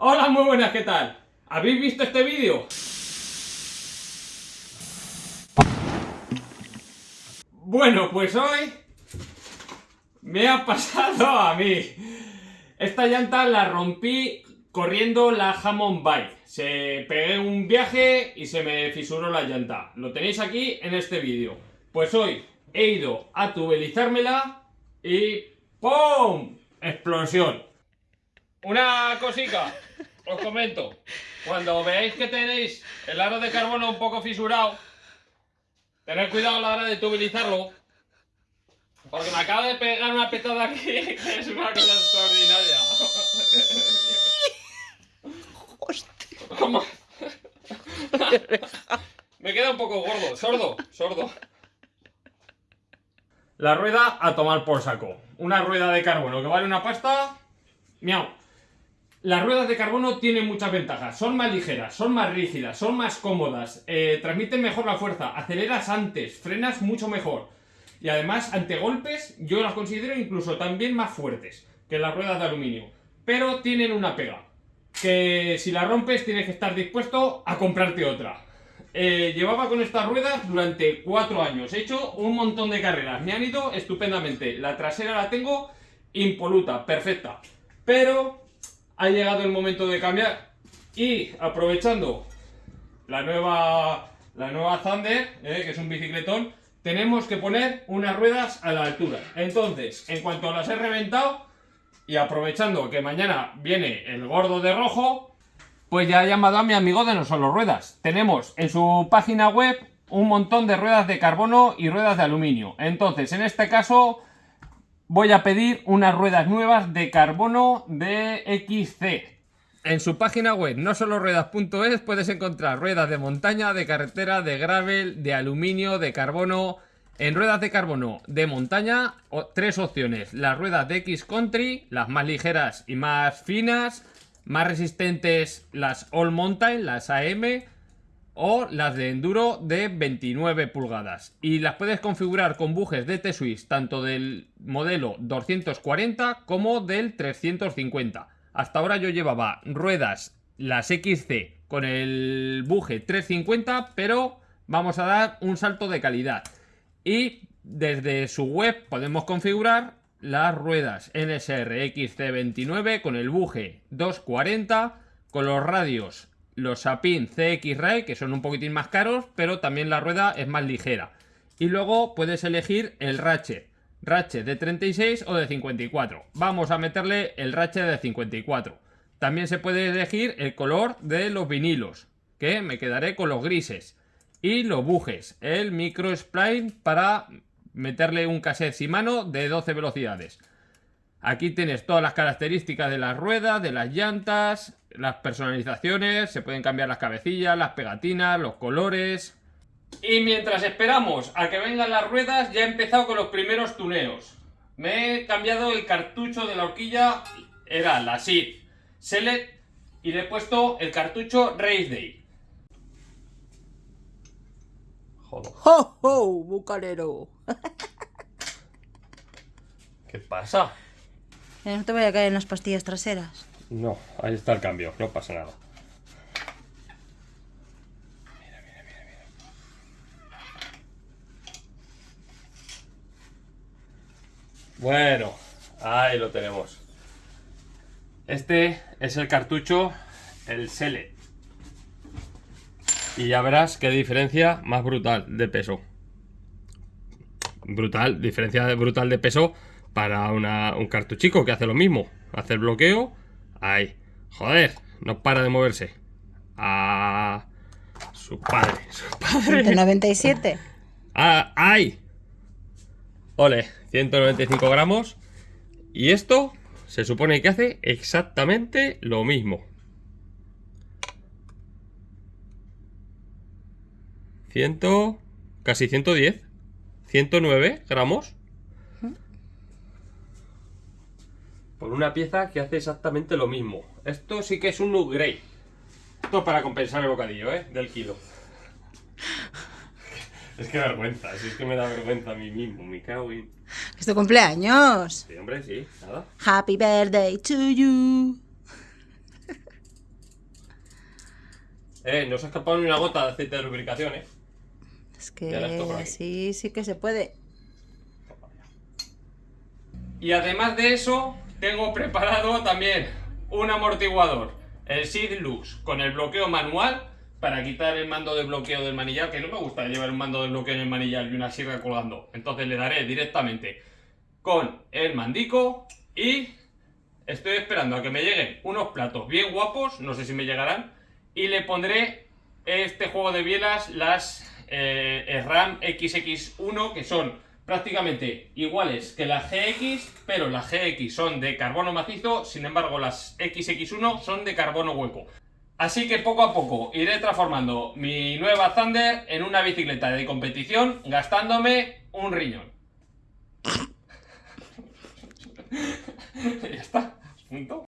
Hola, muy buenas, ¿qué tal? ¿Habéis visto este vídeo? Bueno, pues hoy me ha pasado a mí. Esta llanta la rompí corriendo la Hammond Bike. Se pegué un viaje y se me fisuró la llanta. Lo tenéis aquí en este vídeo. Pues hoy he ido a tubelizármela y ¡pum! Explosión. Una cosita, os comento. Cuando veáis que tenéis el aro de carbono un poco fisurado, tened cuidado a la hora de tubelizarlo. Porque me acaba de pegar una petada aquí, que es una cosa extraordinaria. ¿Cómo? me queda un poco gordo, sordo, sordo. La rueda a tomar por saco. Una rueda de carbono que vale una pasta. Miau. Las ruedas de carbono tienen muchas ventajas. Son más ligeras, son más rígidas, son más cómodas, eh, transmiten mejor la fuerza, aceleras antes, frenas mucho mejor. Y además, ante golpes, yo las considero incluso también más fuertes que las ruedas de aluminio. Pero tienen una pega. Que si la rompes tienes que estar dispuesto a comprarte otra. Eh, llevaba con estas ruedas durante cuatro años. He hecho un montón de carreras. Me han ido estupendamente. La trasera la tengo impoluta, perfecta. Pero ha llegado el momento de cambiar. Y aprovechando la nueva, la nueva Thunder, eh, que es un bicicletón, tenemos que poner unas ruedas a la altura. Entonces, en cuanto las he reventado, y aprovechando que mañana viene el gordo de rojo, pues ya he llamado a mi amigo de No Solo Ruedas. Tenemos en su página web un montón de ruedas de carbono y ruedas de aluminio. Entonces, en este caso, voy a pedir unas ruedas nuevas de carbono de XC. En su página web, no solo ruedas.es, puedes encontrar ruedas de montaña, de carretera, de gravel, de aluminio, de carbono. En ruedas de carbono de montaña, tres opciones. Las ruedas de X Country, las más ligeras y más finas. Más resistentes las All Mountain, las AM. O las de enduro de 29 pulgadas. Y las puedes configurar con bujes de T-Swiss, tanto del modelo 240 como del 350. Hasta ahora yo llevaba ruedas, las XC, con el buje 350, pero vamos a dar un salto de calidad. Y desde su web podemos configurar las ruedas NSR XC29 con el buje 240, con los radios, los Sapin CX-Ray, que son un poquitín más caros, pero también la rueda es más ligera. Y luego puedes elegir el ratchet Ratchet de 36 o de 54. Vamos a meterle el ratchet de 54. También se puede elegir el color de los vinilos, que me quedaré con los grises. Y los bujes, el micro spline para meterle un cassette mano de 12 velocidades. Aquí tienes todas las características de las ruedas, de las llantas, las personalizaciones, se pueden cambiar las cabecillas, las pegatinas, los colores, y mientras esperamos a que vengan las ruedas, ya he empezado con los primeros tuneos. Me he cambiado el cartucho de la horquilla, era la SID Select, y le he puesto el cartucho Race Day. Joder. ¡Ho, ho, bucanero! ¿Qué pasa? Eh, no te voy a caer en las pastillas traseras. No, ahí está el cambio, no pasa nada. Bueno, ahí lo tenemos. Este es el cartucho, el Sele. Y ya verás qué diferencia más brutal de peso. Brutal, diferencia brutal de peso para un cartuchico que hace lo mismo. Hace el bloqueo. Ahí. Joder, no para de moverse. A su padre, su padre. 97. Ah, ¡Ay! Ole, 195 gramos. Y esto se supone que hace exactamente lo mismo. 100, casi 110. 109 gramos. Por una pieza que hace exactamente lo mismo. Esto sí que es un upgrade. Esto para compensar el bocadillo, ¿eh? Del kilo. Es que vergüenza, es que me da vergüenza a mí mismo, me cago en... ¿Es tu cumpleaños? Sí, hombre, sí, nada. Happy birthday to you. Eh, no se ha escapado ni una gota de aceite de lubricación, eh. Es que aquí. sí, sí que se puede. Y además de eso, tengo preparado también un amortiguador, el Sid Lux, con el bloqueo manual para quitar el mando de bloqueo del manillar, que no me gusta llevar un mando de bloqueo en el manillar y una sierra colgando. Entonces le daré directamente con el mandico y estoy esperando a que me lleguen unos platos bien guapos, no sé si me llegarán, y le pondré este juego de bielas, las eh, RAM XX1, que son prácticamente iguales que las GX, pero las GX son de carbono macizo, sin embargo las XX1 son de carbono hueco. Así que poco a poco iré transformando mi nueva Thunder en una bicicleta de competición gastándome un riñón. ya está, punto.